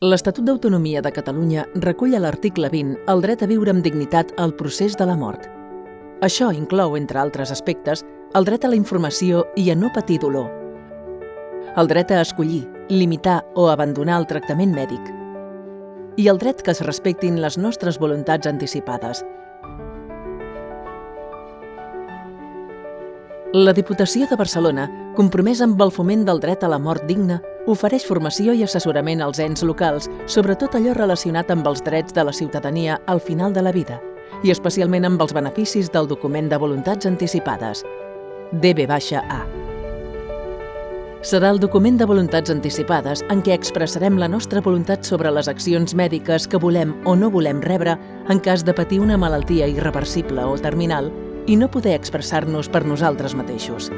L'Estatut d'Autonomia de Catalunya recull a l'article 20 el dret a viure amb dignitat al procés de la mort. Això inclou, entre altres aspectes, el dret a la informació i a no patir dolor, el dret a escollir, limitar o abandonar el tractament mèdic i el dret que es respectin les nostres voluntats anticipades. La Diputació de Barcelona, compromesa amb el foment del dret a la mort digna, ofereix formació i assessorament als ens locals sobre tot allò relacionat amb els drets de la ciutadania al final de la vida i especialment amb els beneficis del document de voluntats anticipades, DB-A. Serà el document de voluntats anticipades en què expressarem la nostra voluntat sobre les accions mèdiques que volem o no volem rebre en cas de patir una malaltia irreversible o terminal i no poder expressar-nos per nosaltres mateixos.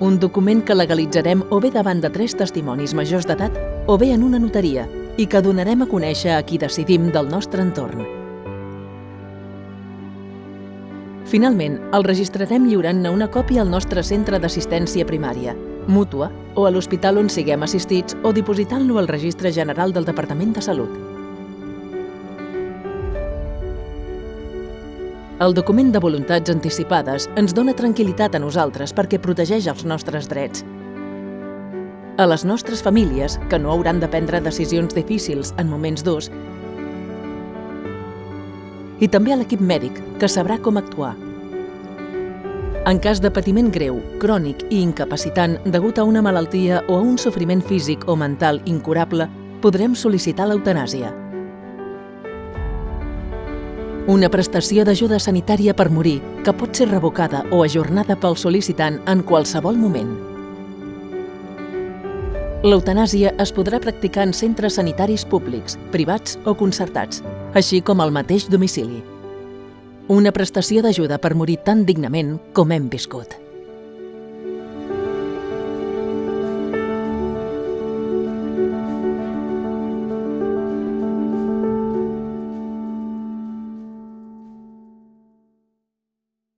Un document que legalitzarem o bé davant de tres testimonis majors d'edat o bé en una notaria i que donarem a conèixer a qui decidim del nostre entorn. Finalment, el registrarem lliurant-ne una còpia al nostre centre d'assistència primària, mútua o a l'hospital on siguem assistits o dipositant-lo al Registre General del Departament de Salut. El document de voluntats anticipades ens dona tranquil·litat a nosaltres perquè protegeix els nostres drets. A les nostres famílies, que no hauran de prendre decisions difícils en moments durs, i també a l'equip mèdic, que sabrà com actuar. En cas de patiment greu, crònic i incapacitant degut a una malaltia o a un sofriment físic o mental incurable, podrem sol·licitar l'eutanàsia. Una prestació d'ajuda sanitària per morir que pot ser revocada o ajornada pel sol·licitant en qualsevol moment. L'eutanàsia es podrà practicar en centres sanitaris públics, privats o concertats, així com al mateix domicili. Una prestació d'ajuda per morir tan dignament com hem viscut.